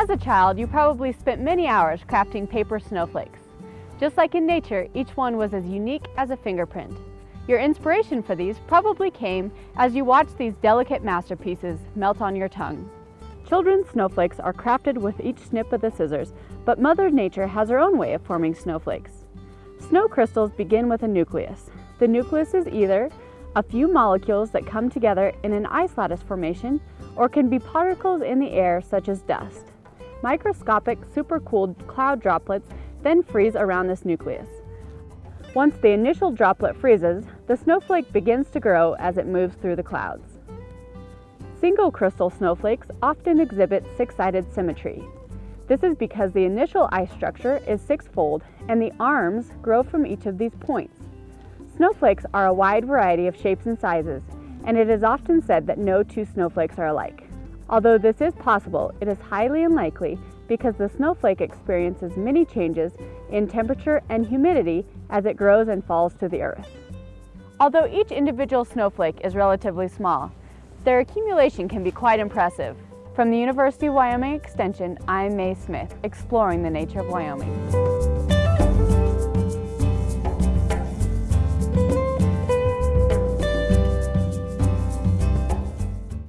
As a child, you probably spent many hours crafting paper snowflakes. Just like in nature, each one was as unique as a fingerprint. Your inspiration for these probably came as you watched these delicate masterpieces melt on your tongue. Children's snowflakes are crafted with each snip of the scissors, but Mother Nature has her own way of forming snowflakes. Snow crystals begin with a nucleus. The nucleus is either a few molecules that come together in an ice lattice formation or can be particles in the air such as dust. Microscopic supercooled cloud droplets then freeze around this nucleus. Once the initial droplet freezes, the snowflake begins to grow as it moves through the clouds. Single crystal snowflakes often exhibit six-sided symmetry. This is because the initial ice structure is six-fold and the arms grow from each of these points. Snowflakes are a wide variety of shapes and sizes, and it is often said that no two snowflakes are alike. Although this is possible, it is highly unlikely because the snowflake experiences many changes in temperature and humidity as it grows and falls to the earth. Although each individual snowflake is relatively small, their accumulation can be quite impressive. From the University of Wyoming Extension, I'm Mae Smith, exploring the nature of Wyoming.